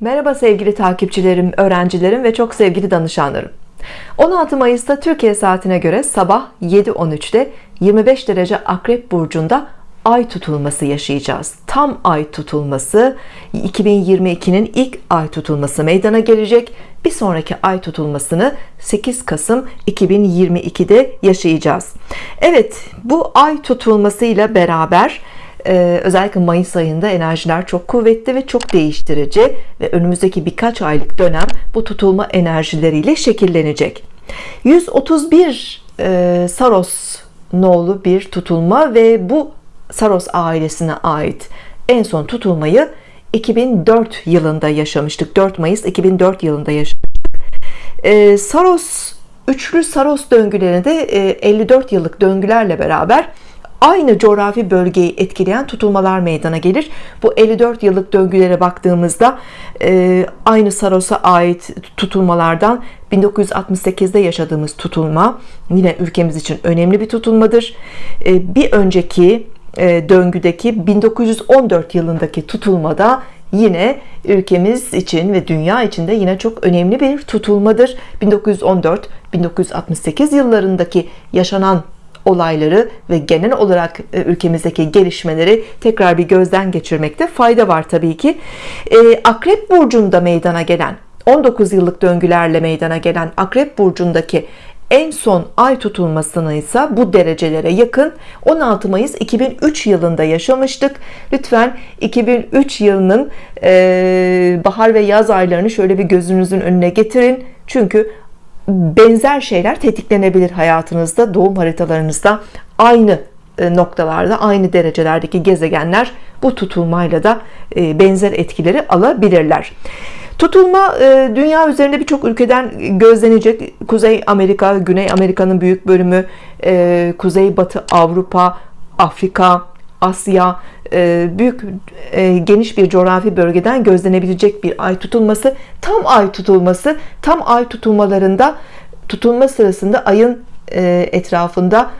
Merhaba sevgili takipçilerim, öğrencilerim ve çok sevgili danışanlarım. 16 Mayıs'ta Türkiye saatine göre sabah 7.13'te 25 derece Akrep Burcu'nda ay tutulması yaşayacağız. Tam ay tutulması 2022'nin ilk ay tutulması meydana gelecek. Bir sonraki ay tutulmasını 8 Kasım 2022'de yaşayacağız. Evet bu ay tutulmasıyla beraber ee, özellikle Mayıs ayında enerjiler çok kuvvetli ve çok değiştirici ve önümüzdeki birkaç aylık dönem bu tutulma enerjileriyle şekillenecek. 131 e, Saros nolu bir tutulma ve bu Saros ailesine ait en son tutulmayı 2004 yılında yaşamıştık. 4 Mayıs 2004 yılında yaşamıştık. Ee, Saros üçlü Saros döngülerinde 54 e, yıllık döngülerle beraber aynı coğrafi bölgeyi etkileyen tutulmalar meydana gelir. Bu 54 yıllık döngülere baktığımızda e, aynı Saros'a ait tutulmalardan 1968'de yaşadığımız tutulma yine ülkemiz için önemli bir tutulmadır. E, bir önceki e, döngüdeki 1914 yılındaki tutulmada yine ülkemiz için ve dünya için de yine çok önemli bir tutulmadır. 1914-1968 yıllarındaki yaşanan olayları ve genel olarak e, ülkemizdeki gelişmeleri tekrar bir gözden geçirmekte fayda var tabii ki. E, Akrep Burcu'nda meydana gelen 19 yıllık döngülerle meydana gelen Akrep Burcu'ndaki en son ay tutulmasını ise bu derecelere yakın 16 Mayıs 2003 yılında yaşamıştık. Lütfen 2003 yılının e, bahar ve yaz aylarını şöyle bir gözünüzün önüne getirin. Çünkü benzer şeyler tetiklenebilir hayatınızda doğum haritalarınızda. Aynı e, noktalarda aynı derecelerdeki gezegenler bu tutulmayla da e, benzer etkileri alabilirler. Tutulma e, dünya üzerinde birçok ülkeden gözlenecek. Kuzey Amerika Güney Amerika'nın büyük bölümü Kuzey Batı Avrupa Afrika Asya e, büyük e, geniş bir coğrafi bölgeden gözlenebilecek bir ay tutulması tam ay tutulması tam ay tutulmalarında tutulma sırasında ayın e, etrafında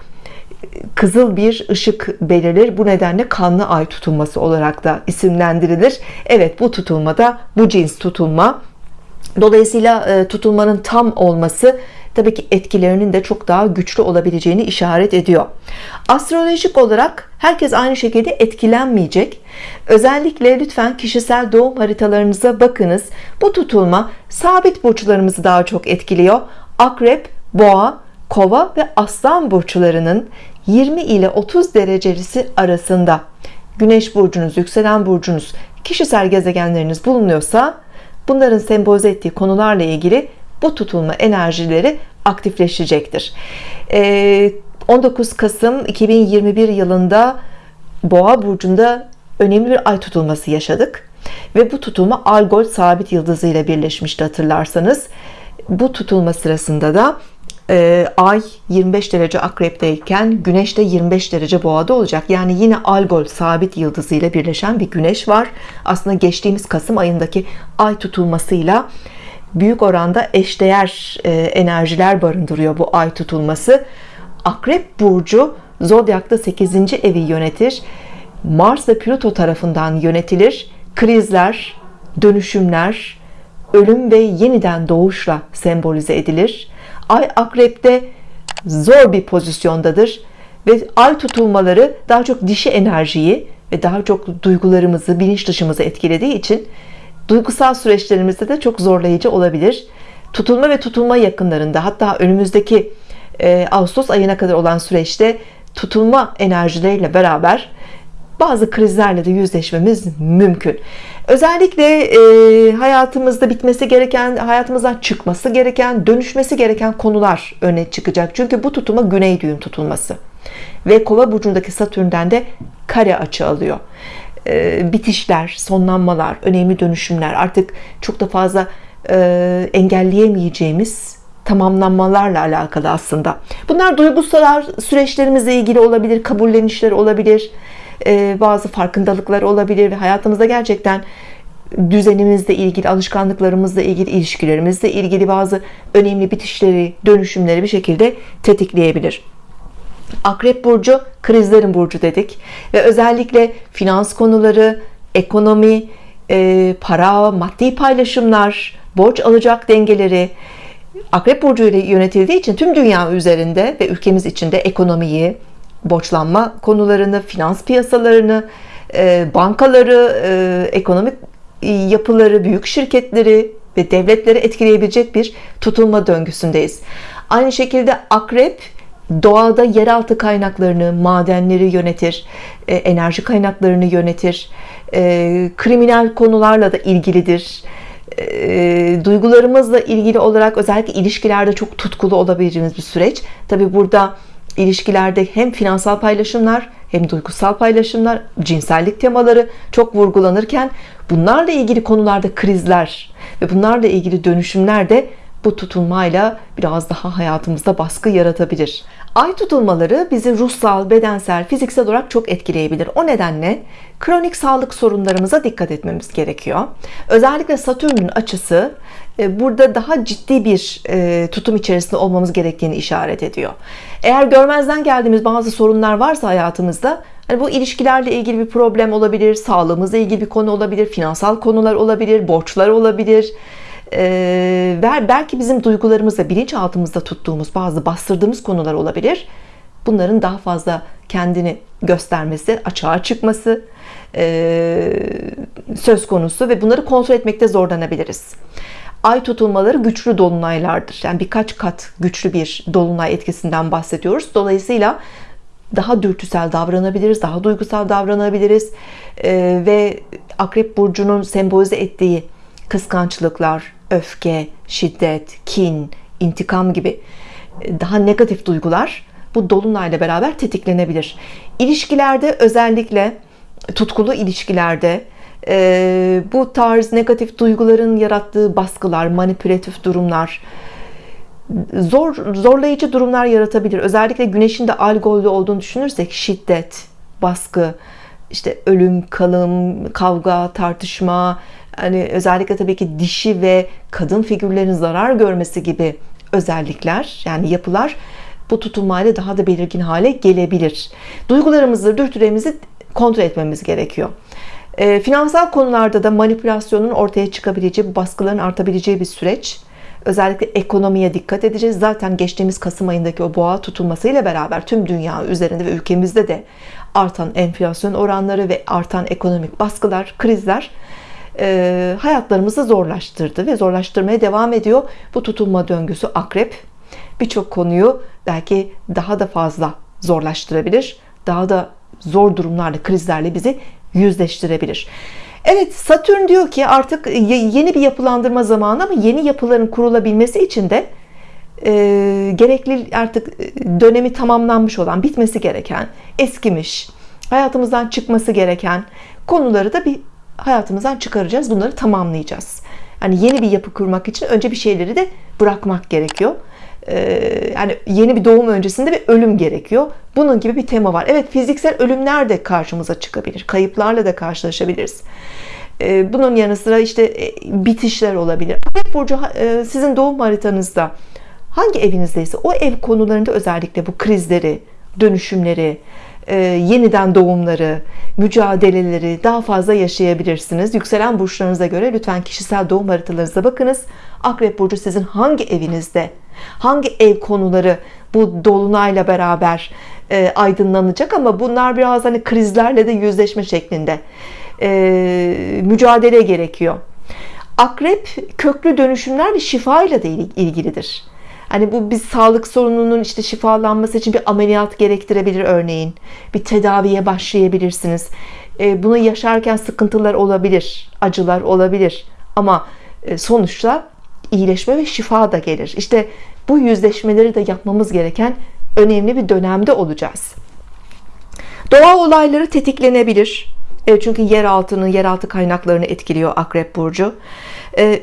kızıl bir ışık belirir. Bu nedenle kanlı ay tutulması olarak da isimlendirilir. Evet bu tutulmada bu cins tutulma Dolayısıyla tutulmanın tam olması tabii ki etkilerinin de çok daha güçlü olabileceğini işaret ediyor. Astrolojik olarak herkes aynı şekilde etkilenmeyecek. Özellikle lütfen kişisel doğum haritalarınıza bakınız. Bu tutulma sabit burçlarımızı daha çok etkiliyor. Akrep boğa kova ve aslan burçlarının 20 ile 30 derecesi arasında. Güneş burcunuz yükselen burcunuz kişisel gezegenleriniz bulunuyorsa bunların sembolize ettiği konularla ilgili bu tutulma enerjileri aktifleşecektir. 19 ee, Kasım 2021 yılında Boğa burcunda önemli bir ay tutulması yaşadık. Ve bu tutulma Algol sabit yıldızı ile birleşmişti hatırlarsanız. Bu tutulma sırasında da e, ay 25 derece akrepteyken güneş de 25 derece boğada olacak. Yani yine Algol sabit yıldızı ile birleşen bir güneş var. Aslında geçtiğimiz Kasım ayındaki ay tutulmasıyla büyük oranda eşdeğer e, enerjiler barındırıyor bu ay tutulması. Akrep Burcu Zodyak'ta 8. evi yönetir. Mars ve Plüto tarafından yönetilir. Krizler dönüşümler ölüm ve yeniden doğuşla sembolize edilir. Ay Akrep'te zor bir pozisyondadır ve ay tutulmaları daha çok dişi enerjiyi ve daha çok duygularımızı bilinç dışımızı etkilediği için duygusal süreçlerimizde de çok zorlayıcı olabilir. Tutulma ve tutulma yakınlarında hatta önümüzdeki e, Ağustos ayına kadar olan süreçte tutulma enerjileriyle beraber bazı krizlerle de yüzleşmemiz mümkün. Özellikle e, hayatımızda bitmesi gereken hayatımızdan çıkması gereken dönüşmesi gereken konular öne çıkacak. Çünkü bu tutulma güney düğüm tutulması ve kova burcundaki satürnden de kare açı alıyor bitişler, sonlanmalar, önemli dönüşümler artık çok da fazla e, engelleyemeyeceğimiz tamamlanmalarla alakalı aslında. Bunlar duygusal süreçlerimizle ilgili olabilir, kabullenişler olabilir, e, bazı farkındalıklar olabilir ve hayatımızda gerçekten düzenimizle ilgili, alışkanlıklarımızla ilgili, ilişkilerimizle ilgili bazı önemli bitişleri, dönüşümleri bir şekilde tetikleyebilir. Akrep burcu krizlerin burcu dedik ve özellikle finans konuları ekonomi e, para, maddi paylaşımlar, borç alacak dengeleri Akrep Burcu ile yönetildiği için tüm dünya üzerinde ve ülkemiz içinde ekonomiyi, borçlanma konularını, finans piyasalarını, e, bankaları, e, ekonomik yapıları, büyük şirketleri ve devletleri etkileyebilecek bir tutulma döngüsündeyiz. Aynı şekilde Akrep doğada yeraltı kaynaklarını, madenleri yönetir, e, enerji kaynaklarını yönetir, kriminal konularla da ilgilidir e, duygularımızla ilgili olarak özellikle ilişkilerde çok tutkulu olabileceğimiz bir süreç. Tabi burada ilişkilerde hem finansal paylaşımlar hem duygusal paylaşımlar, cinsellik temaları çok vurgulanırken bunlarla ilgili konularda krizler ve bunlarla ilgili dönüşümler de bu tutulmayla biraz daha hayatımızda baskı yaratabilir. Ay tutulmaları bizi ruhsal, bedensel, fiziksel olarak çok etkileyebilir. O nedenle kronik sağlık sorunlarımıza dikkat etmemiz gerekiyor. Özellikle Satürn'ün açısı e, burada daha ciddi bir e, tutum içerisinde olmamız gerektiğini işaret ediyor. Eğer görmezden geldiğimiz bazı sorunlar varsa hayatımızda hani bu ilişkilerle ilgili bir problem olabilir, sağlığımızla ilgili bir konu olabilir, finansal konular olabilir, borçlar olabilir belki bizim duygularımızda bilinçaltımızda tuttuğumuz bazı bastırdığımız konular olabilir. Bunların daha fazla kendini göstermesi açığa çıkması e, söz konusu ve bunları kontrol etmekte zorlanabiliriz. Ay tutulmaları güçlü dolunaylardır. Yani birkaç kat güçlü bir dolunay etkisinden bahsediyoruz. Dolayısıyla daha dürtüsel davranabiliriz daha duygusal davranabiliriz. Ee, ve akrep burcunun sembolize ettiği kıskançlıklar öfke, şiddet, kin, intikam gibi e, daha negatif duygular bu dolunayla beraber tetiklenebilir. İlişkilerde özellikle tutkulu ilişkilerde e, bu tarz negatif duyguların yarattığı baskılar, manipülatif durumlar, zor zorlayıcı durumlar yaratabilir. Özellikle güneşin de algolde olduğunu düşünürsek şiddet, baskı, işte ölüm, kalım, kavga, tartışma, hani özellikle tabii ki dişi ve kadın figürlerin zarar görmesi gibi özellikler yani yapılar bu tutulmayla daha da belirgin hale gelebilir. Duygularımızı, dürtülerimizi kontrol etmemiz gerekiyor. E, finansal konularda da manipülasyonun ortaya çıkabileceği, baskıların artabileceği bir süreç. Özellikle ekonomiye dikkat edeceğiz. Zaten geçtiğimiz Kasım ayındaki o boğa tutulmasıyla beraber tüm dünya üzerinde ve ülkemizde de artan enflasyon oranları ve artan ekonomik baskılar, krizler e, hayatlarımızı zorlaştırdı ve zorlaştırmaya devam ediyor. Bu tutulma döngüsü akrep birçok konuyu belki daha da fazla zorlaştırabilir. Daha da zor durumlarla, krizlerle bizi yüzleştirebilir. Evet Satürn diyor ki artık yeni bir yapılandırma zamanı ama yeni yapıların kurulabilmesi için de e, gerekli artık dönemi tamamlanmış olan, bitmesi gereken, eskimiş, hayatımızdan çıkması gereken konuları da bir hayatımızdan çıkaracağız. Bunları tamamlayacağız. Hani yeni bir yapı kurmak için önce bir şeyleri de bırakmak gerekiyor. Ee, yani yeni bir doğum öncesinde bir ölüm gerekiyor. Bunun gibi bir tema var. Evet fiziksel ölümler de karşımıza çıkabilir. Kayıplarla da karşılaşabiliriz. Ee, bunun yanı sıra işte e, bitişler olabilir. Akrep Burcu e, sizin doğum haritanızda hangi evinizdeyse o ev konularında özellikle bu krizleri, dönüşümleri, e, yeniden doğumları, mücadeleleri daha fazla yaşayabilirsiniz. Yükselen burçlarınıza göre lütfen kişisel doğum haritalarınıza bakınız. Akrep burcu sizin hangi evinizde, hangi ev konuları bu dolunayla beraber e, aydınlanacak ama bunlar biraz hani krizlerle de yüzleşme şeklinde e, mücadele gerekiyor. Akrep köklü dönüşümler ve şifa ile de ilgilidir. Hani bu bir sağlık sorununun işte şifalanması için bir ameliyat gerektirebilir örneğin. Bir tedaviye başlayabilirsiniz. E, bunu yaşarken sıkıntılar olabilir, acılar olabilir. Ama e, sonuçta iyileşme ve şifa da gelir. İşte bu yüzleşmeleri de yapmamız gereken önemli bir dönemde olacağız. Doğa olayları tetiklenebilir. E, çünkü yer altını, yeraltı kaynaklarını etkiliyor Akrep Burcu.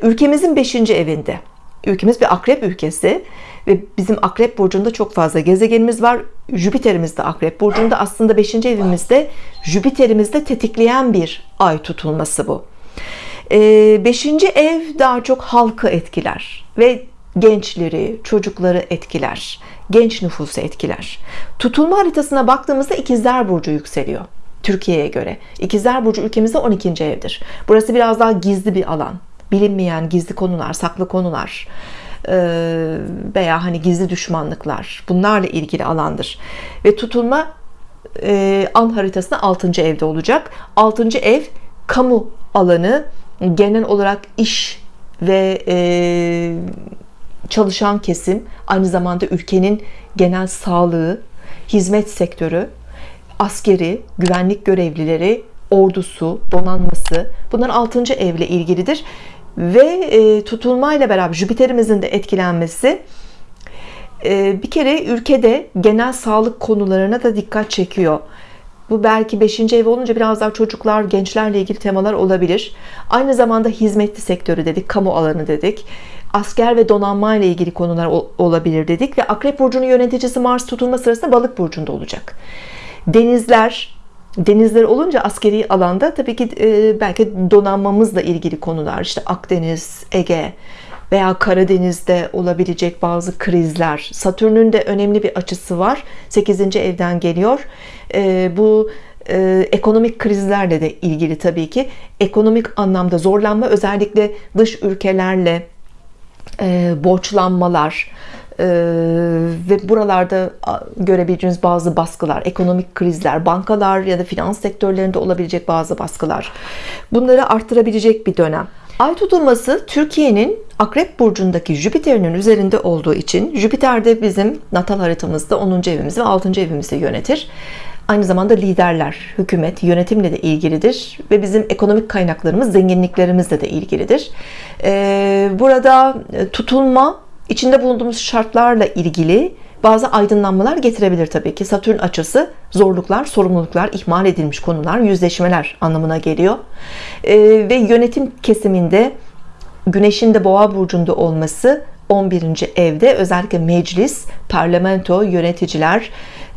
Ülkemizin 5. evinde ülkemiz bir akrep ülkesi ve bizim akrep burcunda çok fazla gezegenimiz var Jüpiter'imiz de akrep burcunda aslında 5. evimizde Jüpiter'imizde tetikleyen bir ay tutulması bu 5. Ee, ev daha çok halkı etkiler ve gençleri çocukları etkiler genç nüfusu etkiler tutulma haritasına baktığımızda ikizler burcu yükseliyor Türkiye'ye göre İkizler Burcu ülkemizde 12. evdir burası biraz daha gizli bir alan bilinmeyen gizli konular saklı konular e, veya hani gizli düşmanlıklar bunlarla ilgili alandır ve tutulma e, an haritasında 6. evde olacak 6. ev kamu alanı genel olarak iş ve e, çalışan kesim aynı zamanda ülkenin genel sağlığı hizmet sektörü askeri güvenlik görevlileri ordusu donanması bunlar 6. evle ilgilidir ve e, tutulmayla beraber Jüpiter'imizin de etkilenmesi e, bir kere ülkede genel sağlık konularına da dikkat çekiyor bu belki 5. ev olunca biraz daha çocuklar, gençlerle ilgili temalar olabilir. Aynı zamanda hizmetli sektörü dedik, kamu alanı dedik. Asker ve donanma ile ilgili konular olabilir dedik ve Akrep burcunun yöneticisi Mars tutulma sırasında Balık burcunda olacak. Denizler, denizler olunca askeri alanda tabii ki e, belki donanmamızla ilgili konular işte Akdeniz, Ege veya Karadeniz'de olabilecek bazı krizler. Satürn'ün de önemli bir açısı var. 8. evden geliyor. E, bu e, ekonomik krizlerle de ilgili tabii ki. Ekonomik anlamda zorlanma özellikle dış ülkelerle e, borçlanmalar e, ve buralarda görebileceğiniz bazı baskılar ekonomik krizler bankalar ya da finans sektörlerinde olabilecek bazı baskılar bunları arttırabilecek bir dönem Ay tutulması Türkiye'nin Akrep burcundaki Jüpiter'in üzerinde olduğu için Jüpiter de bizim natal haritamızda 10. evimizi ve 6. evimizi yönetir aynı zamanda liderler, hükümet, yönetimle de ilgilidir ve bizim ekonomik kaynaklarımız, zenginliklerimizle de ilgilidir. Ee, burada e, tutulma, içinde bulunduğumuz şartlarla ilgili bazı aydınlanmalar getirebilir tabii ki. Satürn açısı zorluklar, sorumluluklar, ihmal edilmiş konular, yüzleşmeler anlamına geliyor. Ee, ve yönetim kesiminde Güneşin de Boğa burcunda olması 11. evde özellikle meclis, parlamento, yöneticiler,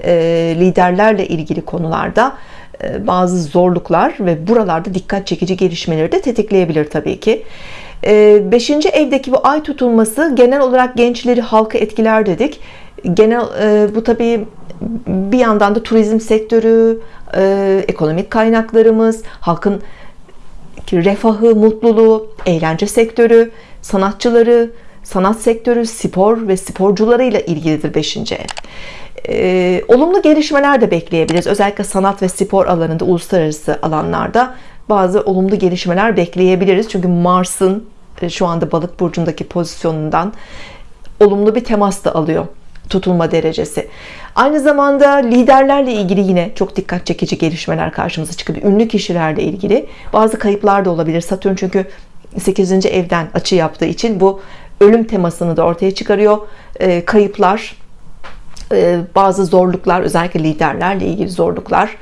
e, liderlerle ilgili konularda e, bazı zorluklar ve buralarda dikkat çekici gelişmeleri de tetikleyebilir tabii ki. E, beşinci evdeki bu ay tutulması genel olarak gençleri halkı etkiler dedik. Genel bu tabii bir yandan da turizm sektörü, ekonomik kaynaklarımız, halkın refahı, mutluluğu, eğlence sektörü, sanatçıları, sanat sektörü, spor ve sporcularıyla ilgilidir 5. ev. Ee, olumlu gelişmeler de bekleyebiliriz. Özellikle sanat ve spor alanında, uluslararası alanlarda bazı olumlu gelişmeler bekleyebiliriz. Çünkü Mars'ın e, şu anda balık burcundaki pozisyonundan olumlu bir temas da alıyor tutulma derecesi. Aynı zamanda liderlerle ilgili yine çok dikkat çekici gelişmeler karşımıza çıkıyor. Ünlü kişilerle ilgili bazı kayıplar da olabilir. Satürn çünkü 8. evden açı yaptığı için bu ölüm temasını da ortaya çıkarıyor. E, kayıplar, e, bazı zorluklar, özellikle liderlerle ilgili zorluklar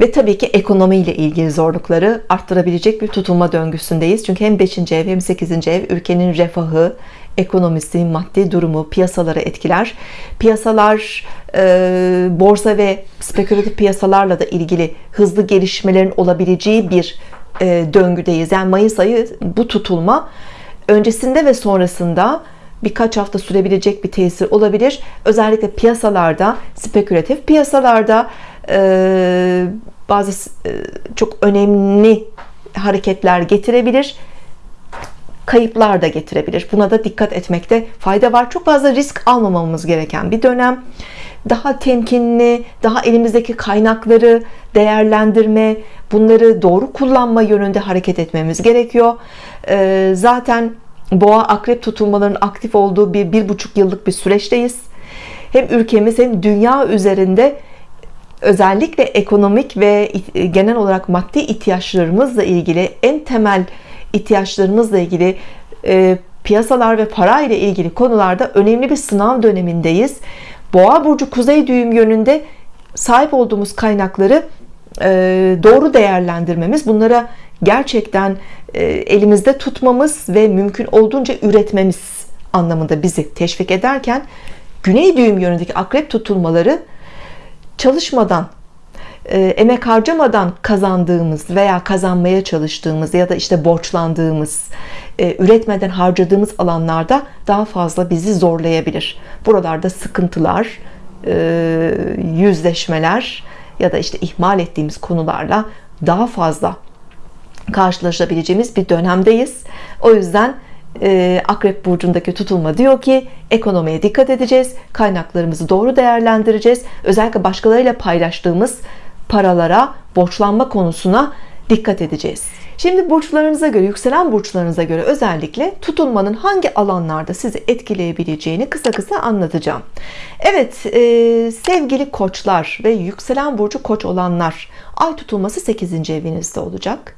ve tabii ki ekonomiyle ilgili zorlukları arttırabilecek bir tutulma döngüsündeyiz. Çünkü hem 5. ev hem 8. ev ülkenin refahı, ekonomisi, maddi durumu, piyasaları etkiler. Piyasalar, e, borsa ve spekülatif piyasalarla da ilgili hızlı gelişmelerin olabileceği bir e, döngüdeyiz. Yani Mayıs ayı bu tutulma öncesinde ve sonrasında birkaç hafta sürebilecek bir tesir olabilir. Özellikle piyasalarda, spekülatif piyasalarda e, bazı e, çok önemli hareketler getirebilir. Kayıplar da getirebilir. Buna da dikkat etmekte fayda var. Çok fazla risk almamamız gereken bir dönem. Daha temkinli, daha elimizdeki kaynakları değerlendirme, bunları doğru kullanma yönünde hareket etmemiz gerekiyor. E, zaten boğa akrep tutulmalarının aktif olduğu bir bir buçuk yıllık bir süreçteyiz hem ülkemiz hem dünya üzerinde özellikle ekonomik ve genel olarak maddi ihtiyaçlarımızla ilgili en temel ihtiyaçlarımızla ilgili e, piyasalar ve para ile ilgili konularda önemli bir sınav dönemindeyiz. Boğa burcu kuzey düğüm yönünde sahip olduğumuz kaynakları e, doğru değerlendirmemiz, bunlara gerçekten e, elimizde tutmamız ve mümkün olduğunca üretmemiz anlamında bizi teşvik ederken güney düğüm yönündeki akrep tutulmaları çalışmadan e, emek harcamadan kazandığımız veya kazanmaya çalıştığımız ya da işte borçlandığımız e, üretmeden harcadığımız alanlarda daha fazla bizi zorlayabilir. Buralarda sıkıntılar yüzleşmeler ya da işte ihmal ettiğimiz konularla daha fazla karşılaşabileceğimiz bir dönemdeyiz. O yüzden e, Akrep Burcu'ndaki tutulma diyor ki ekonomiye dikkat edeceğiz kaynaklarımızı doğru değerlendireceğiz. Özellikle başkalarıyla paylaştığımız paralara borçlanma konusuna dikkat edeceğiz. Şimdi burçlarınıza göre yükselen burçlarınıza göre özellikle tutulmanın hangi alanlarda sizi etkileyebileceğini kısa kısa anlatacağım. Evet e, sevgili koçlar ve yükselen burcu koç olanlar ay tutulması 8. evinizde olacak.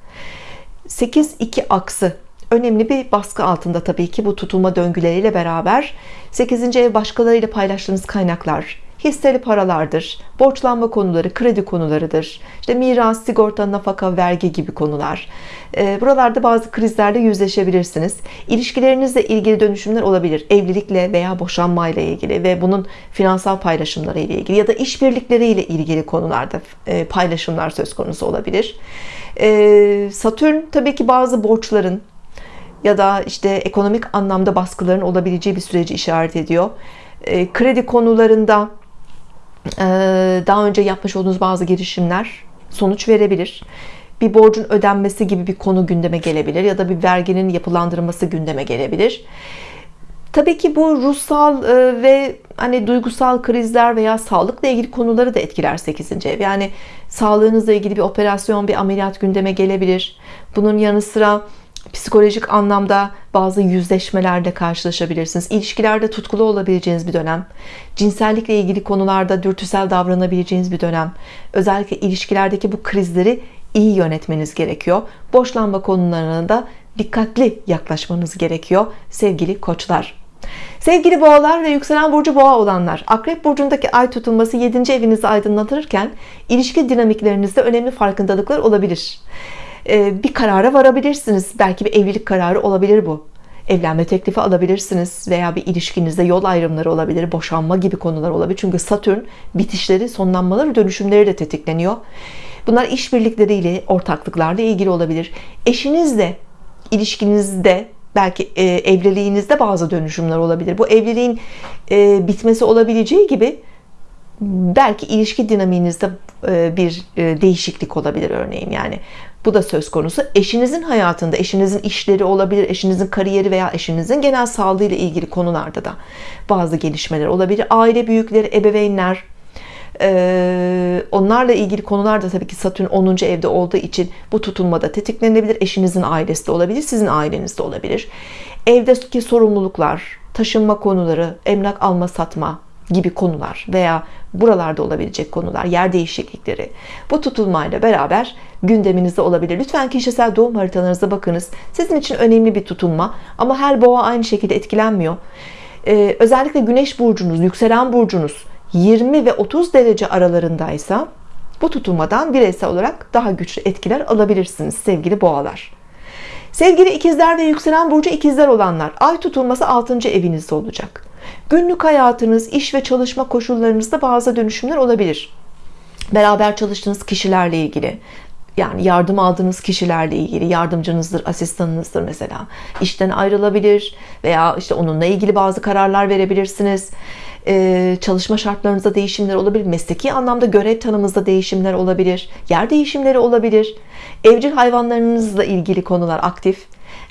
8-2 aksı önemli bir baskı altında tabii ki bu tutulma döngüleriyle beraber 8. ev başkalarıyla paylaştığınız kaynaklar hisseli paralardır borçlanma konuları kredi konularıdır işte miras sigorta nafaka vergi gibi konular. Ee, buralarda bazı krizlerle yüzleşebilirsiniz. İlişkilerinizle ilgili dönüşümler olabilir. Evlilikle veya boşanmayla ilgili ve bunun finansal paylaşımları ile ilgili ya da işbirlikleriyle ilgili konularda e, paylaşımlar söz konusu olabilir. Ee, Satürn tabii ki bazı borçların ya da işte ekonomik anlamda baskıların olabileceği bir süreci işaret ediyor ee, kredi konularında ee, daha önce yapmış olduğunuz bazı girişimler sonuç verebilir bir borcun ödenmesi gibi bir konu gündeme gelebilir ya da bir verginin yapılandırılması gündeme gelebilir Tabii ki bu ruhsal e, ve hani duygusal krizler veya sağlıkla ilgili konuları da etkiler 8. ev. Yani sağlığınızla ilgili bir operasyon, bir ameliyat gündeme gelebilir. Bunun yanı sıra psikolojik anlamda bazı yüzleşmelerle karşılaşabilirsiniz. İlişkilerde tutkulu olabileceğiniz bir dönem cinsellikle ilgili konularda dürtüsel davranabileceğiniz bir dönem özellikle ilişkilerdeki bu krizleri iyi yönetmeniz gerekiyor. Boşlanma konularına da dikkatli yaklaşmanız gerekiyor sevgili koçlar. Sevgili boğalar ve yükselen burcu boğa olanlar akrep burcundaki ay tutulması 7. evinizi aydınlatırken ilişki dinamiklerinizde önemli farkındalıklar olabilir bir karara varabilirsiniz. Belki bir evlilik kararı olabilir bu. Evlenme teklifi alabilirsiniz veya bir ilişkinizde yol ayrımları olabilir boşanma gibi konular olabilir. Çünkü Satürn bitişleri sonlanmaları dönüşümleri de tetikleniyor. Bunlar işbirlikleriyle ortaklıklarla ilgili olabilir. Eşinizle ilişkinizde belki e, evliliğinizde bazı dönüşümler olabilir. Bu evliliğin e, bitmesi olabileceği gibi belki ilişki dinamiğinizde e, bir e, değişiklik olabilir örneğin yani bu da söz konusu. Eşinizin hayatında eşinizin işleri olabilir eşinizin kariyeri veya eşinizin genel sağlığı ile ilgili konularda da bazı gelişmeler olabilir. Aile büyükleri ebeveynler onlarla ilgili konular da tabii ki Satürn 10. evde olduğu için bu tutulmada tetiklenebilir. Eşinizin ailesi de olabilir sizin aileniz de olabilir. Evdeki sorumluluklar taşınma konuları emlak alma satma gibi konular veya buralarda olabilecek konular yer değişiklikleri bu tutulmayla beraber gündeminizde olabilir. Lütfen kişisel doğum haritalarınıza bakınız. Sizin için önemli bir tutulma ama her boğa aynı şekilde etkilenmiyor. Ee, özellikle güneş burcunuz yükselen burcunuz 20 ve 30 derece aralarındaysa bu tutulmadan bireysel olarak daha güçlü etkiler alabilirsiniz sevgili boğalar. Sevgili ikizler ve yükselen burcu ikizler olanlar ay tutulması 6. evinizde olacak günlük hayatınız iş ve çalışma koşullarınızda bazı dönüşümler olabilir. Beraber çalıştığınız kişilerle ilgili yani yardım aldığınız kişilerle ilgili yardımcınızdır asistanınızdır mesela. İşten ayrılabilir veya işte onunla ilgili bazı kararlar verebilirsiniz. Ee, çalışma şartlarınızda değişimler olabilir mesleki anlamda görev tanımınızda değişimler olabilir yer değişimleri olabilir. Evcil hayvanlarınızla ilgili konular aktif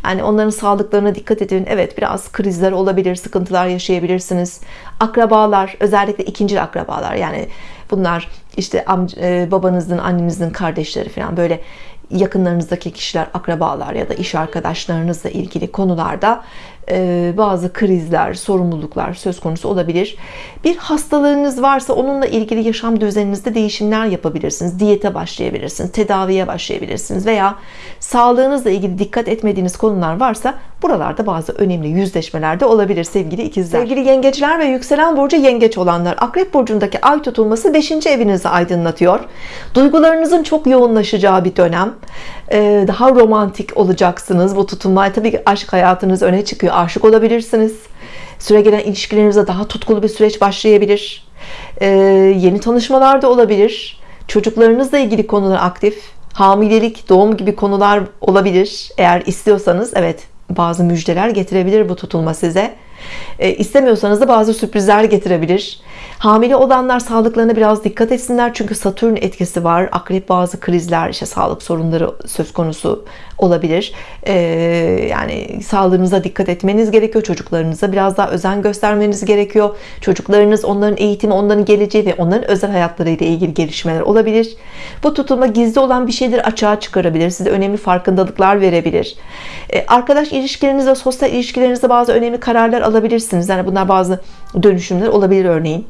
yani onların sağlıklarına dikkat edin. Evet biraz krizler olabilir sıkıntılar yaşayabilirsiniz. Akrabalar özellikle ikinci akrabalar yani bunlar işte e, babanızın annenizin kardeşleri falan böyle yakınlarınızdaki kişiler akrabalar ya da iş arkadaşlarınızla ilgili konularda bazı krizler sorumluluklar söz konusu olabilir. Bir hastalığınız varsa onunla ilgili yaşam düzeninizde değişimler yapabilirsiniz. Diyete başlayabilirsiniz tedaviye başlayabilirsiniz veya sağlığınızla ilgili dikkat etmediğiniz konular varsa buralarda bazı önemli yüzleşmeler de olabilir sevgili ikizler. Sevgili yengeçler ve yükselen burcu yengeç olanlar akrep burcundaki ay tutulması 5. evinizi aydınlatıyor. Duygularınızın çok yoğunlaşacağı bir dönem. Ee, daha romantik olacaksınız bu tutulma tabii ki aşk hayatınız öne çıkıyor aşık olabilirsiniz. Süre gelen ilişkilerinizde daha tutkulu bir süreç başlayabilir. Ee, yeni tanışmalar da olabilir. Çocuklarınızla ilgili konular aktif. Hamilelik doğum gibi konular olabilir. Eğer istiyorsanız evet bazı müjdeler getirebilir bu tutulma size. E, istemiyorsanız da bazı sürprizler getirebilir. Hamile olanlar sağlıklarına biraz dikkat etsinler. Çünkü Satürn etkisi var akrep bazı krizler işte sağlık sorunları söz konusu olabilir. Ee, yani sağlığınıza dikkat etmeniz gerekiyor çocuklarınıza biraz daha özen göstermeniz gerekiyor. Çocuklarınız onların eğitimi onların geleceği ve onların özel hayatlarıyla ilgili gelişmeler olabilir. Bu tutulma gizli olan bir şeydir açığa çıkarabilir size önemli farkındalıklar verebilir. Ee, arkadaş ilişkilerinizde sosyal ilişkilerinizde bazı önemli kararlar alabilirsiniz. Yani bunlar bazı dönüşümler olabilir örneğin.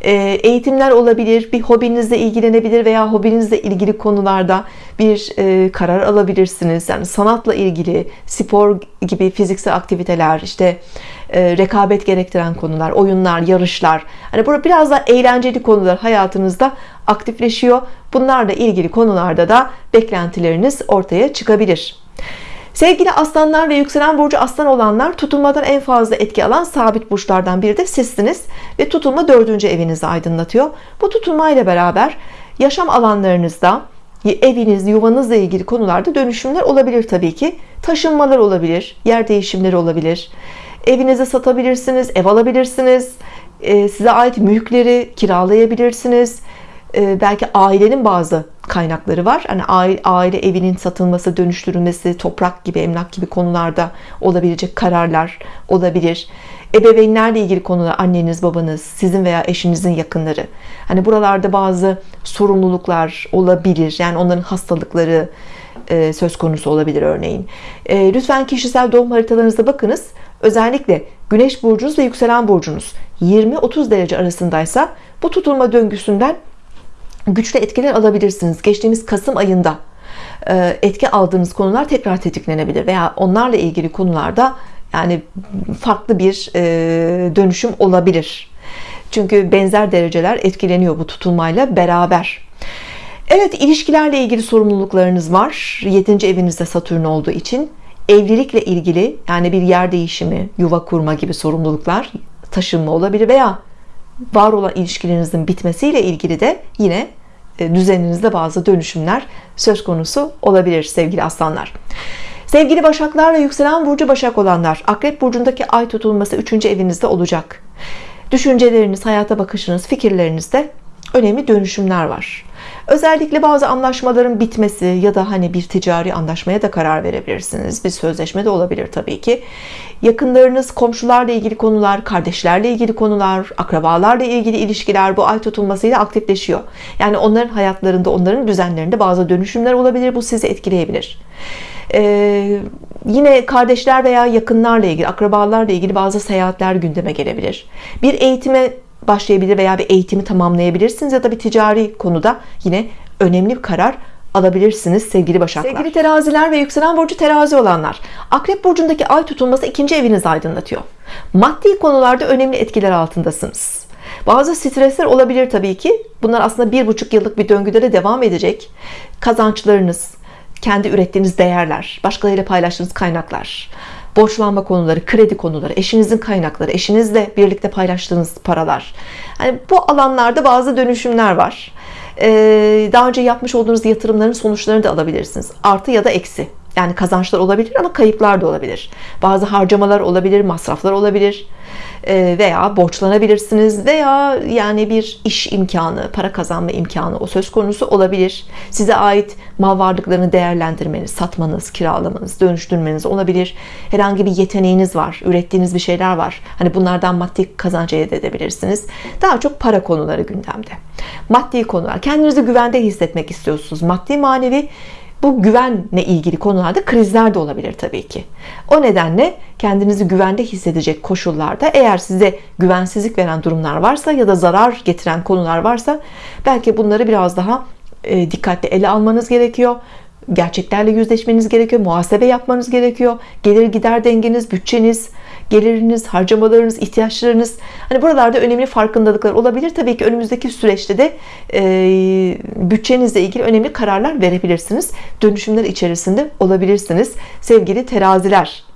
Ee, eğitimler olabilir bir hobinizle ilgilenebilir veya hobinizle ilgili konularda bir e, karar alabilirsiniz yani sanatla ilgili spor gibi fiziksel aktiviteler işte e, rekabet gerektiren konular oyunlar yarışlar. Hani burada biraz daha eğlenceli konular hayatınızda aktifleşiyor. Bunlarla ilgili konularda da beklentileriniz ortaya çıkabilir. Sevgili aslanlar ve yükselen burcu aslan olanlar tutulmadan en fazla etki alan sabit burçlardan biri de sizsiniz ve tutulma dördüncü evinizi aydınlatıyor. Bu tutulma ile beraber yaşam alanlarınızda eviniz, yuvanızla ilgili konularda dönüşümler olabilir tabii ki. Taşınmalar olabilir, yer değişimleri olabilir. Evinizi satabilirsiniz, ev alabilirsiniz. E, size ait mülkleri kiralayabilirsiniz. E, belki ailenin bazı kaynakları var. Hani aile, aile evinin satılması, dönüştürülmesi, toprak gibi, emlak gibi konularda olabilecek kararlar olabilir. Ebeveynlerle ilgili konular, anneniz, babanız, sizin veya eşinizin yakınları. Hani buralarda bazı sorumluluklar olabilir. Yani onların hastalıkları e, söz konusu olabilir örneğin. E, lütfen kişisel doğum haritalarınıza bakınız. Özellikle Güneş burcunuz ve yükselen burcunuz 20-30 derece arasındaysa bu tutulma döngüsünden güçlü etkiler alabilirsiniz. Geçtiğimiz Kasım ayında e, etki aldığınız konular tekrar tetiklenebilir veya onlarla ilgili konularda yani farklı bir e, dönüşüm olabilir. Çünkü benzer dereceler etkileniyor bu tutulmayla beraber. Evet ilişkilerle ilgili sorumluluklarınız var. 7. evinizde Satürn olduğu için evlilikle ilgili yani bir yer değişimi, yuva kurma gibi sorumluluklar, taşınma olabilir veya var olan ilişkilerinizin bitmesiyle ilgili de yine e, düzeninizde bazı dönüşümler söz konusu olabilir sevgili aslanlar. Sevgili Başaklar ve yükselen burcu Başak olanlar, Akrep burcundaki ay tutulması 3. evinizde olacak. Düşünceleriniz, hayata bakışınız, fikirlerinizde önemli dönüşümler var. Özellikle bazı anlaşmaların bitmesi ya da hani bir ticari anlaşmaya da karar verebilirsiniz. Bir sözleşme de olabilir tabii ki. Yakınlarınız, komşularla ilgili konular, kardeşlerle ilgili konular, akrabalarla ilgili ilişkiler bu ay tutulmasıyla aktifleşiyor. Yani onların hayatlarında, onların düzenlerinde bazı dönüşümler olabilir. Bu sizi etkileyebilir. Ee, yine kardeşler veya yakınlarla ilgili, akrabalarla ilgili bazı seyahatler gündeme gelebilir. Bir eğitime başlayabilir veya bir eğitimi tamamlayabilirsiniz ya da bir ticari konuda yine önemli bir karar alabilirsiniz sevgili Başaklar. Sevgili teraziler ve yükselen burcu terazi olanlar. Akrep burcundaki ay tutulması ikinci evinizi aydınlatıyor. Maddi konularda önemli etkiler altındasınız. Bazı stresler olabilir tabii ki. Bunlar aslında bir buçuk yıllık bir döngüde de devam edecek. Kazançlarınız, kendi ürettiğiniz değerler, başkalarıyla paylaştığınız kaynaklar, borçlanma konuları, kredi konuları, eşinizin kaynakları, eşinizle birlikte paylaştığınız paralar. Yani bu alanlarda bazı dönüşümler var. Ee, daha önce yapmış olduğunuz yatırımların sonuçlarını da alabilirsiniz. Artı ya da eksi. Yani kazançlar olabilir ama kayıplar da olabilir. Bazı harcamalar olabilir, masraflar olabilir e, veya borçlanabilirsiniz veya yani bir iş imkanı, para kazanma imkanı o söz konusu olabilir. Size ait mal varlıklarını değerlendirmeniz, satmanız, kiralamanız, dönüştürmeniz olabilir. Herhangi bir yeteneğiniz var, ürettiğiniz bir şeyler var. Hani bunlardan maddi kazanç elde edebilirsiniz. Daha çok para konuları gündemde. Maddi konular. Kendinizi güvende hissetmek istiyorsunuz. Maddi manevi bu güvenle ilgili konularda krizler de olabilir tabii ki. O nedenle kendinizi güvende hissedecek koşullarda eğer size güvensizlik veren durumlar varsa ya da zarar getiren konular varsa belki bunları biraz daha e, dikkatli ele almanız gerekiyor. Gerçeklerle yüzleşmeniz gerekiyor. Muhasebe yapmanız gerekiyor. Gelir gider dengeniz bütçeniz geliriniz harcamalarınız ihtiyaçlarınız hani buralarda önemli farkındalıklar olabilir Tabii ki önümüzdeki süreçte de e, bütçenizle ilgili önemli kararlar verebilirsiniz dönüşümler içerisinde olabilirsiniz sevgili teraziler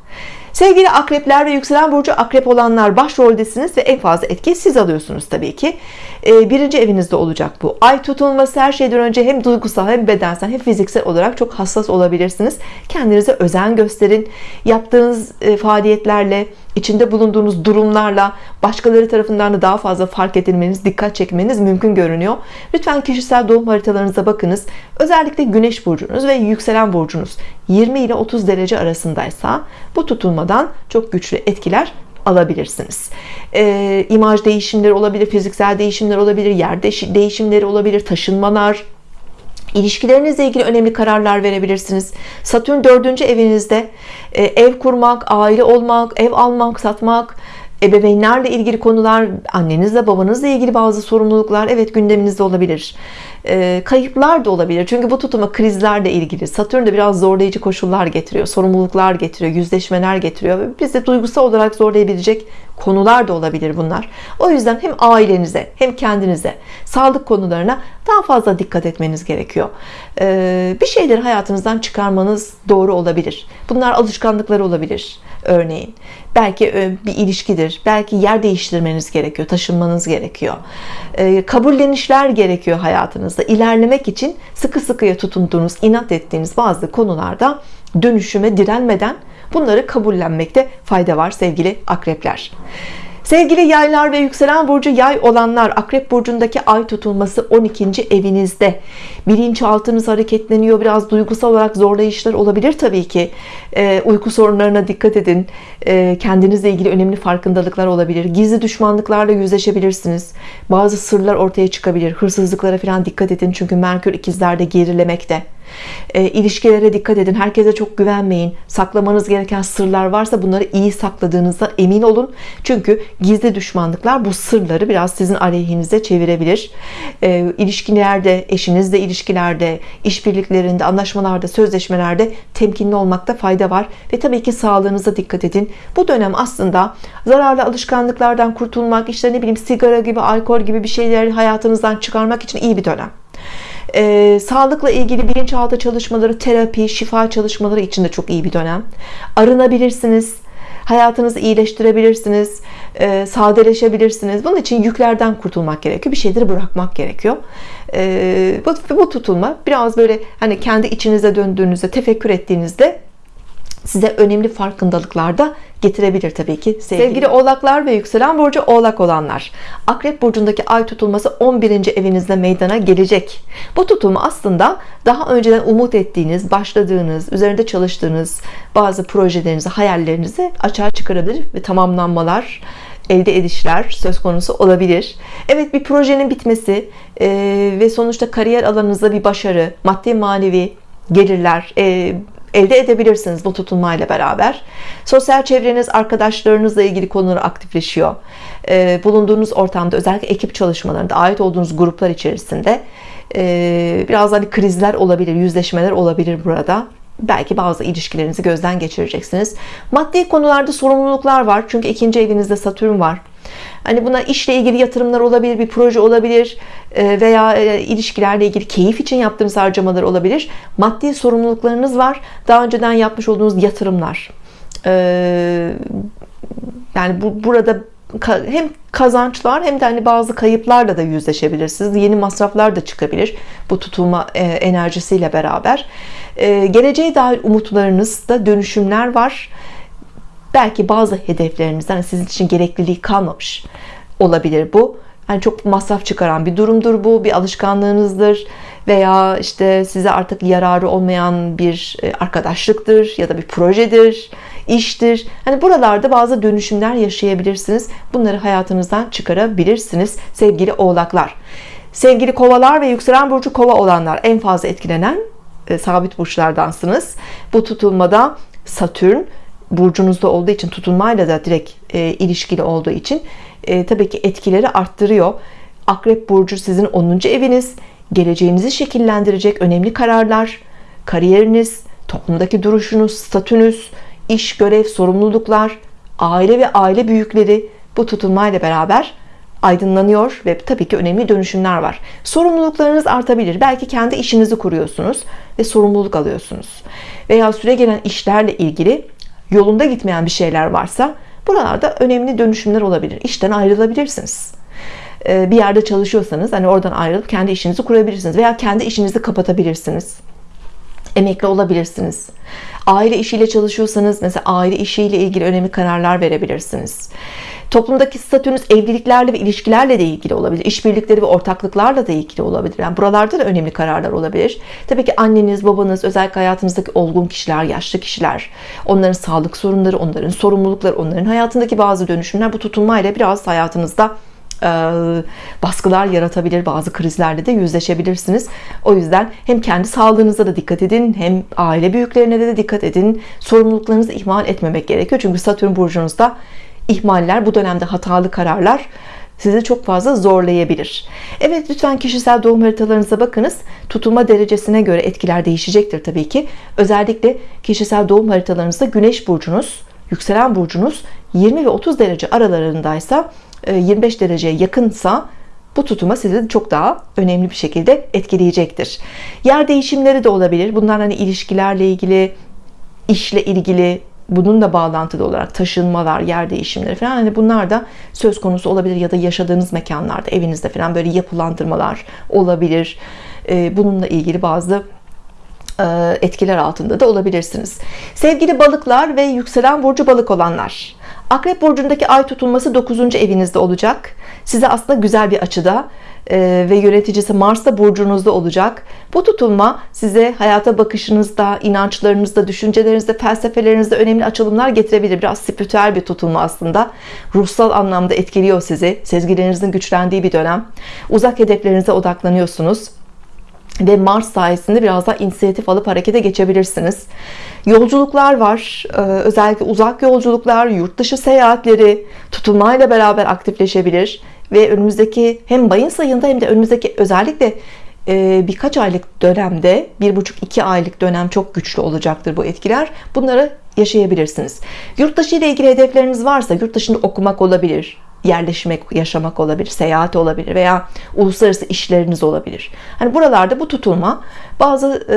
Sevgili akrepler ve yükselen burcu akrep olanlar başroldesiniz ve en fazla etkiyi siz alıyorsunuz tabii ki. Ee, birinci evinizde olacak bu. Ay tutulması her şeyden önce hem duygusal hem bedensel hem fiziksel olarak çok hassas olabilirsiniz. Kendinize özen gösterin. Yaptığınız e, faaliyetlerle içinde bulunduğunuz durumlarla başkaları tarafından da daha fazla fark edilmeniz, dikkat çekmeniz mümkün görünüyor. Lütfen kişisel doğum haritalarınıza bakınız. Özellikle güneş burcunuz ve yükselen burcunuz 20 ile 30 derece arasındaysa bu tutulmadan çok güçlü etkiler alabilirsiniz. E, imaj değişimleri olabilir, fiziksel değişimler olabilir, yer değişimleri olabilir, taşınmalar, İlişkilerinizle ilgili önemli kararlar verebilirsiniz. Satürn 4. evinizde e, ev kurmak, aile olmak, ev almak, satmak, ebeveynlerle ilgili konular, annenizle babanızla ilgili bazı sorumluluklar evet gündeminizde olabilir. E, kayıplar da olabilir. Çünkü bu tutuma krizlerle ilgili. Satürn de biraz zorlayıcı koşullar getiriyor, sorumluluklar getiriyor, yüzleşmeler getiriyor. Bizi duygusal olarak zorlayabilecek konular da olabilir bunlar. O yüzden hem ailenize hem kendinize sağlık konularına daha fazla dikkat etmeniz gerekiyor. Ee, bir şeyleri hayatınızdan çıkarmanız doğru olabilir. Bunlar alışkanlıklar olabilir örneğin. Belki e, bir ilişkidir. Belki yer değiştirmeniz gerekiyor. Taşınmanız gerekiyor. Ee, kabullenişler gerekiyor hayatınızda. İlerlemek için sıkı sıkıya tutunduğunuz, inat ettiğiniz bazı konularda dönüşüme direnmeden bunları kabullenmekte fayda var sevgili akrepler. Sevgili yaylar ve yükselen burcu yay olanlar akrep burcundaki ay tutulması 12. evinizde. Bilinçaltınız hareketleniyor biraz duygusal olarak zorlayışlar olabilir Tabii ki. E, uyku sorunlarına dikkat edin. E, kendinizle ilgili önemli farkındalıklar olabilir. Gizli düşmanlıklarla yüzleşebilirsiniz. Bazı sırlar ortaya çıkabilir. Hırsızlıklara falan dikkat edin çünkü Merkür ikizlerde gerilemekte e, ilişkilere dikkat edin. Herkese çok güvenmeyin. Saklamanız gereken sırlar varsa bunları iyi sakladığınızdan emin olun. Çünkü gizli düşmanlıklar bu sırları biraz sizin aleyhinize çevirebilir. E, ilişkilerde eşinizle ilişkilerde işbirliklerinde anlaşmalarda sözleşmelerde temkinli olmakta fayda var. Ve tabii ki sağlığınıza dikkat edin. Bu dönem aslında zararlı alışkanlıklardan kurtulmak işte ne bileyim sigara gibi alkol gibi bir şeyleri hayatınızdan çıkarmak için iyi bir dönem e, sağlıkla ilgili bilinçaltı çalışmaları, terapi, şifa çalışmaları için de çok iyi bir dönem. Arınabilirsiniz. Hayatınızı iyileştirebilirsiniz, e, sadeleşebilirsiniz. Bunun için yüklerden kurtulmak gerekiyor. Bir şeyleri bırakmak gerekiyor. E, bu, bu tutulma biraz böyle hani kendi içinize döndüğünüzde, tefekkür ettiğinizde size önemli farkındalıklar da getirebilir tabii ki sevgili, sevgili oğlaklar ve yükselen burcu oğlak olanlar akrep burcundaki ay tutulması 11. evinizde meydana gelecek bu tutulma aslında daha önceden umut ettiğiniz başladığınız üzerinde çalıştığınız bazı projelerinizi hayallerinizi açığa çıkarabilir ve tamamlanmalar elde edişler söz konusu olabilir. Evet bir projenin bitmesi e, ve sonuçta kariyer alanınızda bir başarı, maddi manevi gelirler, e, elde edebilirsiniz bu tutulmayla beraber. Sosyal çevreniz, arkadaşlarınızla ilgili konular aktifleşiyor. Ee, bulunduğunuz ortamda özellikle ekip çalışmalarında, ait olduğunuz gruplar içerisinde e, biraz hani krizler olabilir, yüzleşmeler olabilir burada belki bazı ilişkilerinizi gözden geçireceksiniz. Maddi konularda sorumluluklar var. Çünkü ikinci evinizde Satürn var. Hani buna işle ilgili yatırımlar olabilir, bir proje olabilir e, veya e, ilişkilerle ilgili keyif için yaptığınız harcamalar olabilir. Maddi sorumluluklarınız var. Daha önceden yapmış olduğunuz yatırımlar. E, yani bu burada hem kazançlar hem de hani bazı kayıplarla da yüzleşebilirsiniz. Yeni masraflar da çıkabilir bu tutulma enerjisiyle beraber. Geleceğe dair umutlarınızda dönüşümler var belki bazı hedeflerinizden sizin için gerekliliği kalmamış olabilir bu yani çok masraf çıkaran bir durumdur bu bir alışkanlığınızdır veya işte size artık yararı olmayan bir e, arkadaşlıktır ya da bir projedir iştir hani buralarda bazı dönüşümler yaşayabilirsiniz bunları hayatınızdan çıkarabilirsiniz sevgili oğlaklar sevgili kovalar ve yükselen burcu kova olanlar en fazla etkilenen e, sabit burçlardansınız bu tutulmada Satürn burcunuzda olduğu için tutulmayla da direkt e, ilişkili olduğu için e, tabii ki etkileri arttırıyor. Akrep burcu sizin 10. eviniz. Geleceğinizi şekillendirecek önemli kararlar, kariyeriniz, toplumdaki duruşunuz, statünüz, iş, görev, sorumluluklar, aile ve aile büyükleri bu tutulmayla beraber aydınlanıyor ve tabii ki önemli dönüşümler var. Sorumluluklarınız artabilir. Belki kendi işinizi kuruyorsunuz ve sorumluluk alıyorsunuz. Veya süre gelen işlerle ilgili yolunda gitmeyen bir şeyler varsa buralarda önemli dönüşümler olabilir. İşten ayrılabilirsiniz. Ee, bir yerde çalışıyorsanız hani oradan ayrılıp kendi işinizi kurabilirsiniz veya kendi işinizi kapatabilirsiniz. Emekli olabilirsiniz. Aile işiyle çalışıyorsanız mesela aile işiyle ilgili önemli kararlar verebilirsiniz. Toplumdaki statünüz evliliklerle ve ilişkilerle de ilgili olabilir. İşbirlikleri ve ortaklıklarla da ilgili olabilir. Yani buralarda da önemli kararlar olabilir. Tabii ki anneniz, babanız, özellikle hayatınızdaki olgun kişiler, yaşlı kişiler, onların sağlık sorunları, onların sorumlulukları, onların hayatındaki bazı dönüşümler bu tutulmayla biraz hayatınızda baskılar yaratabilir. Bazı krizlerle de yüzleşebilirsiniz. O yüzden hem kendi sağlığınıza da dikkat edin hem aile büyüklerine de dikkat edin. Sorumluluklarınızı ihmal etmemek gerekiyor. Çünkü Satürn burcunuzda ihmaller, bu dönemde hatalı kararlar sizi çok fazla zorlayabilir. Evet lütfen kişisel doğum haritalarınıza bakınız. Tutulma derecesine göre etkiler değişecektir tabii ki. Özellikle kişisel doğum haritalarınızda Güneş burcunuz, yükselen burcunuz 20 ve 30 derece aralarındaysa 25 e, dereceye yakınsa bu tutuma sizi çok daha önemli bir şekilde etkileyecektir. Yer değişimleri de olabilir. Bunlar hani ilişkilerle ilgili, işle ilgili, bununla bağlantılı olarak taşınmalar, yer değişimleri falan hani bunlar da söz konusu olabilir ya da yaşadığınız mekanlarda, evinizde falan böyle yapılandırmalar olabilir. E, bununla ilgili bazı etkiler altında da olabilirsiniz. Sevgili balıklar ve yükselen burcu balık olanlar. Akrep burcundaki ay tutulması 9. evinizde olacak. Size aslında güzel bir açıda e, ve yöneticisi Mars da burcunuzda olacak. Bu tutulma size hayata bakışınızda, inançlarınızda, düşüncelerinizde, felsefelerinizde önemli açılımlar getirebilir. Biraz spiritüel bir tutulma aslında. Ruhsal anlamda etkiliyor sizi. Sezgilerinizin güçlendiği bir dönem. Uzak hedeflerinize odaklanıyorsunuz ve Mars sayesinde biraz daha inisiyatif alıp harekete geçebilirsiniz. Yolculuklar var. Ee, özellikle uzak yolculuklar, yurt dışı seyahatleri tutulmayla beraber aktifleşebilir ve önümüzdeki hem Mayıs ayında hem de önümüzdeki özellikle e, birkaç aylık dönemde bir buçuk iki aylık dönem çok güçlü olacaktır bu etkiler. Bunları yaşayabilirsiniz. Yurt dışı ile ilgili hedefleriniz varsa yurt dışında okumak olabilir, yerleşmek, yaşamak olabilir, seyahat olabilir veya uluslararası işleriniz olabilir. Hani buralarda bu tutulma bazı e,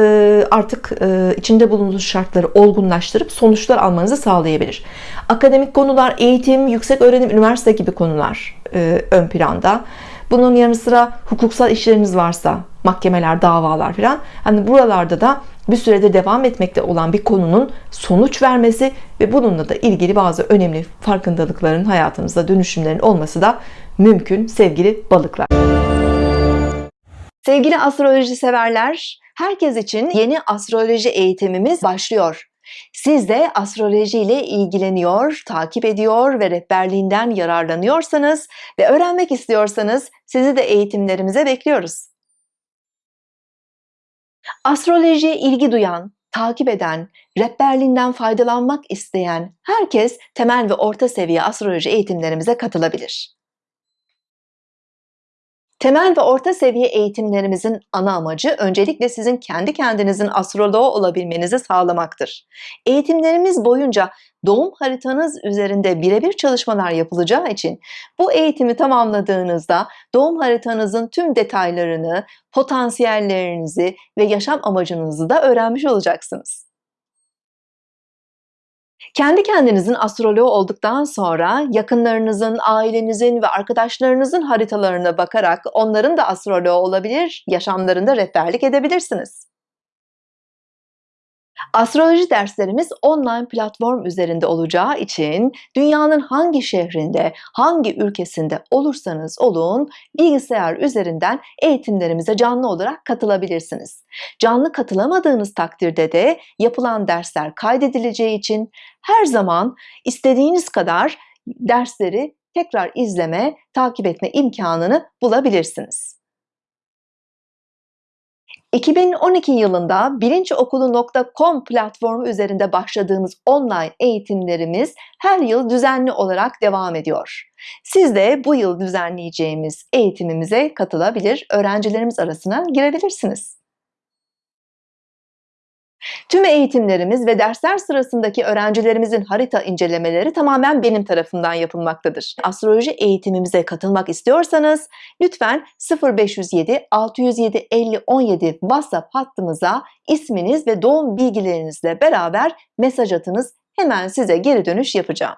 artık e, içinde bulunduğunuz şartları olgunlaştırıp sonuçlar almanızı sağlayabilir. Akademik konular, eğitim, yüksek öğrenim, üniversite gibi konular e, ön planda. Bunun yanı sıra hukuksal işleriniz varsa, mahkemeler, davalar falan. Hani buralarda da bir süredir devam etmekte olan bir konunun sonuç vermesi ve bununla da ilgili bazı önemli farkındalıkların hayatınızda dönüşümlerin olması da mümkün sevgili balıklar. Sevgili astroloji severler, herkes için yeni astroloji eğitimimiz başlıyor. Siz de astroloji ile ilgileniyor, takip ediyor ve rehberliğinden yararlanıyorsanız ve öğrenmek istiyorsanız sizi de eğitimlerimize bekliyoruz. Astrolojiye ilgi duyan, takip eden, rehberliğinden faydalanmak isteyen herkes temel ve orta seviye astroloji eğitimlerimize katılabilir. Temel ve orta seviye eğitimlerimizin ana amacı öncelikle sizin kendi kendinizin astroloğu olabilmenizi sağlamaktır. Eğitimlerimiz boyunca doğum haritanız üzerinde birebir çalışmalar yapılacağı için bu eğitimi tamamladığınızda doğum haritanızın tüm detaylarını, potansiyellerinizi ve yaşam amacınızı da öğrenmiş olacaksınız. Kendi kendinizin astroloğu olduktan sonra yakınlarınızın, ailenizin ve arkadaşlarınızın haritalarına bakarak onların da astroloğu olabilir, yaşamlarında rehberlik edebilirsiniz. Astroloji derslerimiz online platform üzerinde olacağı için dünyanın hangi şehrinde, hangi ülkesinde olursanız olun bilgisayar üzerinden eğitimlerimize canlı olarak katılabilirsiniz. Canlı katılamadığınız takdirde de yapılan dersler kaydedileceği için her zaman istediğiniz kadar dersleri tekrar izleme, takip etme imkanını bulabilirsiniz. 2012 yılında bilinçokulu.com platformu üzerinde başladığımız online eğitimlerimiz her yıl düzenli olarak devam ediyor. Siz de bu yıl düzenleyeceğimiz eğitimimize katılabilir, öğrencilerimiz arasına girebilirsiniz. Tüm eğitimlerimiz ve dersler sırasındaki öğrencilerimizin harita incelemeleri tamamen benim tarafından yapılmaktadır. Astroloji eğitimimize katılmak istiyorsanız lütfen 0507 607 50 17 WhatsApp hattımıza isminiz ve doğum bilgilerinizle beraber mesaj atınız. Hemen size geri dönüş yapacağım.